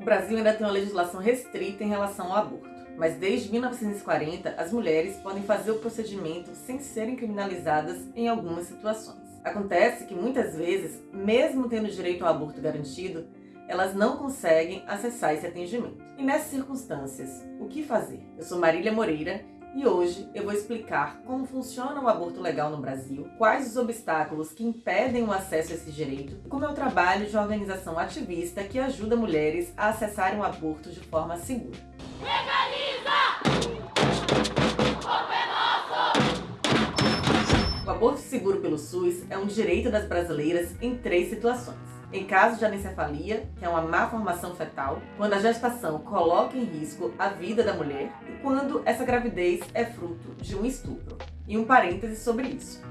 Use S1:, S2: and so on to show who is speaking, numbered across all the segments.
S1: O Brasil ainda tem uma legislação restrita em relação ao aborto, mas desde 1940 as mulheres podem fazer o procedimento sem serem criminalizadas em algumas situações. Acontece que muitas vezes, mesmo tendo direito ao aborto garantido, elas não conseguem acessar esse atendimento. E nessas circunstâncias, o que fazer? Eu sou Marília Moreira e hoje eu vou explicar como funciona o aborto legal no Brasil, quais os obstáculos que impedem o acesso a esse direito e como é o trabalho de uma organização ativista que ajuda mulheres a acessarem o aborto de forma segura.
S2: Legaliza!
S1: O aborto seguro pelo SUS é um direito das brasileiras em três situações em caso de anencefalia, que é uma má formação fetal, quando a gestação coloca em risco a vida da mulher e quando essa gravidez é fruto de um estupro. E um parêntese sobre isso.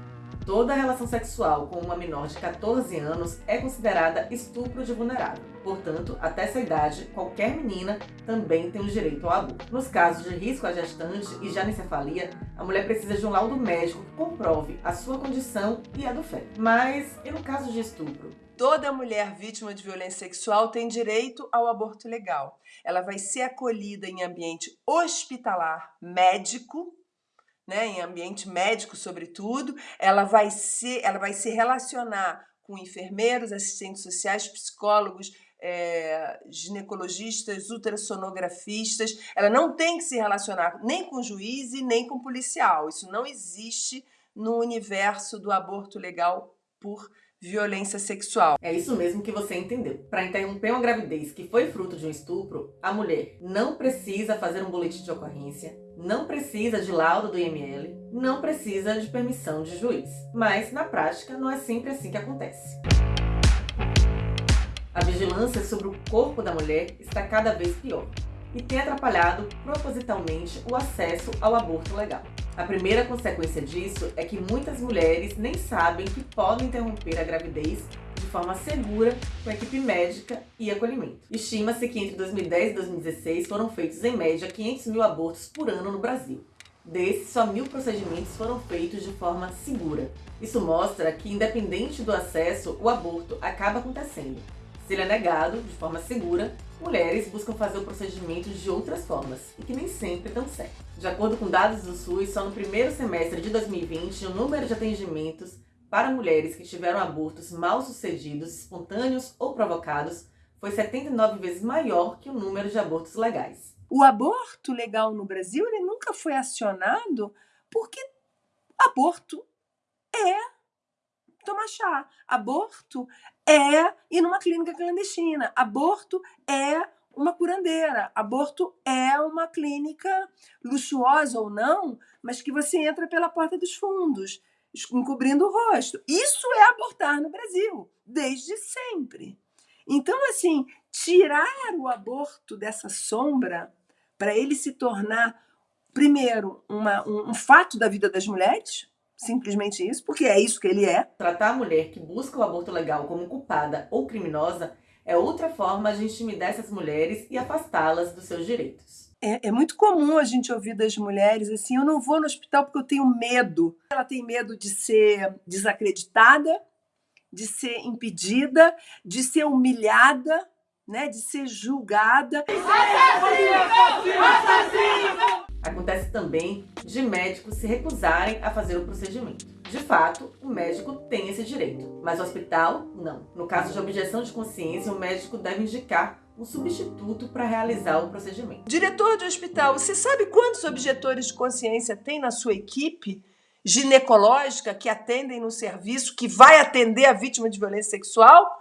S1: Toda relação sexual com uma menor de 14 anos é considerada estupro de vulnerável. Portanto, até essa idade, qualquer menina também tem o direito ao aborto. Nos casos de risco à gestante e anencefalia, a mulher precisa de um laudo médico que comprove a sua condição e a do feto. Mas e no caso de estupro?
S3: Toda mulher vítima de violência sexual tem direito ao aborto legal. Ela vai ser acolhida em ambiente hospitalar médico, né, em ambiente médico sobretudo, ela vai se, ela vai se relacionar com enfermeiros, assistentes sociais, psicólogos, é, ginecologistas, ultrassonografistas. Ela não tem que se relacionar nem com juiz e nem com policial. Isso não existe no universo do aborto legal por violência sexual.
S1: É isso mesmo que você entendeu. Para interromper uma gravidez que foi fruto de um estupro, a mulher não precisa fazer um boletim de ocorrência, não precisa de laudo do IML, não precisa de permissão de juiz. Mas, na prática, não é sempre assim que acontece. A vigilância sobre o corpo da mulher está cada vez pior e tem atrapalhado propositalmente o acesso ao aborto legal. A primeira consequência disso é que muitas mulheres nem sabem que podem interromper a gravidez de forma segura com equipe médica e acolhimento. Estima-se que entre 2010 e 2016 foram feitos em média 500 mil abortos por ano no Brasil. Desses, só mil procedimentos foram feitos de forma segura. Isso mostra que, independente do acesso, o aborto acaba acontecendo. Se ele é negado de forma segura, mulheres buscam fazer o procedimento de outras formas, e que nem sempre dão certo. De acordo com dados do SUS, só no primeiro semestre de 2020, o número de atendimentos para mulheres que tiveram abortos mal sucedidos, espontâneos ou provocados, foi 79 vezes maior que o número de abortos legais.
S3: O aborto legal no Brasil ele nunca foi acionado porque aborto é tomar chá. Aborto é ir numa clínica clandestina. Aborto é uma curandeira. Aborto é uma clínica luxuosa ou não, mas que você entra pela porta dos fundos, encobrindo o rosto. Isso é abortar no Brasil, desde sempre. Então, assim, tirar o aborto dessa sombra para ele se tornar, primeiro, uma, um, um fato da vida das mulheres, simplesmente isso, porque é isso que ele é.
S1: Tratar a mulher que busca o aborto legal como culpada ou criminosa é outra forma de intimidar essas mulheres e afastá-las dos seus direitos.
S3: É, é, muito comum a gente ouvir das mulheres assim, eu não vou no hospital porque eu tenho medo. Ela tem medo de ser desacreditada, de ser impedida, de ser humilhada, né, de ser julgada. Assassino!
S1: Assassino! Acontece também de médicos se recusarem a fazer o procedimento. De fato, o médico tem esse direito, mas o hospital não. No caso de objeção de consciência, o médico deve indicar um substituto para realizar o procedimento.
S3: Diretor de hospital, você sabe quantos objetores de consciência tem na sua equipe ginecológica que atendem no serviço, que vai atender a vítima de violência sexual?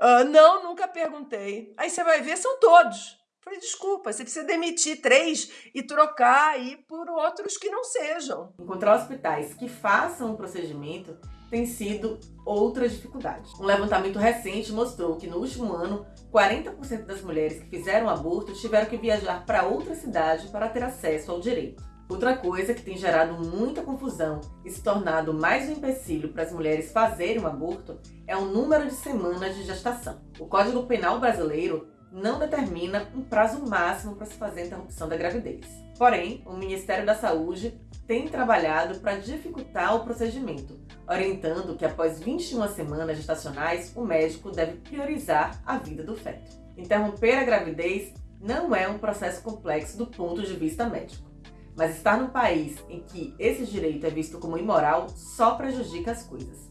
S3: Uh, não, nunca perguntei. Aí você vai ver, são todos. Falei, desculpa, você precisa demitir três e trocar aí por outros que não sejam.
S1: Encontrar hospitais que façam o procedimento tem sido outra dificuldade. Um levantamento recente mostrou que no último ano, 40% das mulheres que fizeram aborto tiveram que viajar para outra cidade para ter acesso ao direito. Outra coisa que tem gerado muita confusão e se tornado mais um empecilho para as mulheres fazerem o aborto é o número de semanas de gestação. O Código Penal brasileiro não determina um prazo máximo para se fazer a interrupção da gravidez. Porém, o Ministério da Saúde tem trabalhado para dificultar o procedimento, orientando que após 21 semanas gestacionais, o médico deve priorizar a vida do feto. Interromper a gravidez não é um processo complexo do ponto de vista médico, mas estar num país em que esse direito é visto como imoral só prejudica as coisas.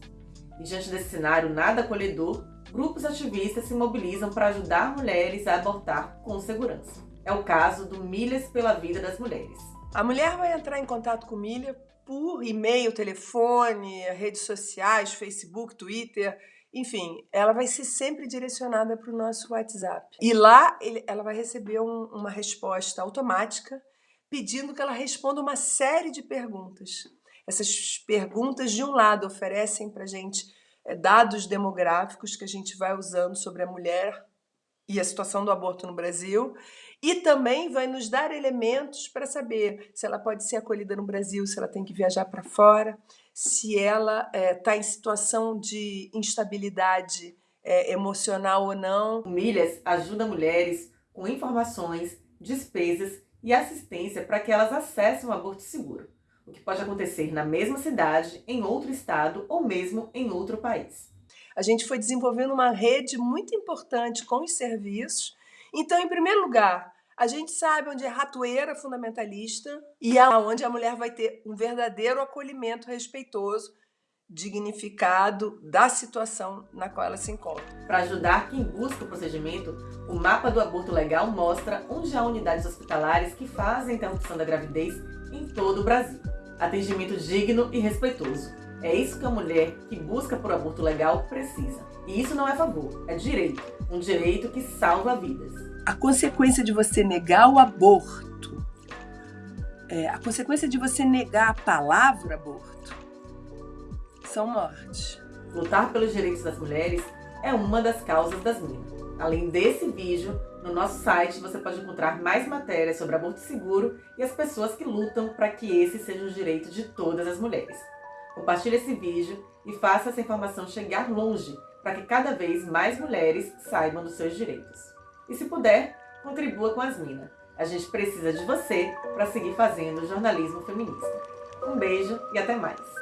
S1: E diante desse cenário nada acolhedor, grupos ativistas se mobilizam para ajudar mulheres a abortar com segurança. É o caso do Milhas pela Vida das Mulheres.
S3: A mulher vai entrar em contato com Milha por e-mail, telefone, redes sociais, Facebook, Twitter, enfim, ela vai ser sempre direcionada para o nosso WhatsApp. E lá ele, ela vai receber um, uma resposta automática pedindo que ela responda uma série de perguntas. Essas perguntas, de um lado, oferecem para a gente dados demográficos que a gente vai usando sobre a mulher e a situação do aborto no Brasil, e também vai nos dar elementos para saber se ela pode ser acolhida no Brasil, se ela tem que viajar para fora, se ela está é, tá em situação de instabilidade é, emocional ou não.
S1: Milhas ajuda mulheres com informações, despesas e assistência para que elas acessem o aborto seguro o que pode acontecer na mesma cidade, em outro estado ou mesmo em outro país.
S3: A gente foi desenvolvendo uma rede muito importante com os serviços. Então, em primeiro lugar, a gente sabe onde é ratoeira fundamentalista e aonde a mulher vai ter um verdadeiro acolhimento respeitoso, dignificado da situação na qual ela se encontra.
S1: Para ajudar quem busca o procedimento, o mapa do aborto legal mostra onde há unidades hospitalares que fazem interrupção da gravidez em todo o Brasil atendimento digno e respeitoso. É isso que a mulher que busca por aborto legal precisa. E isso não é favor, é direito. Um direito que salva vidas.
S3: A consequência de você negar o aborto, é, a consequência de você negar a palavra aborto, são mortes.
S1: Lutar pelos direitos das mulheres é uma das causas das minas. Além desse vídeo, no nosso site você pode encontrar mais matérias sobre aborto seguro e as pessoas que lutam para que esse seja o direito de todas as mulheres. Compartilhe esse vídeo e faça essa informação chegar longe para que cada vez mais mulheres saibam dos seus direitos. E se puder, contribua com as minas. A gente precisa de você para seguir fazendo jornalismo feminista. Um beijo e até mais!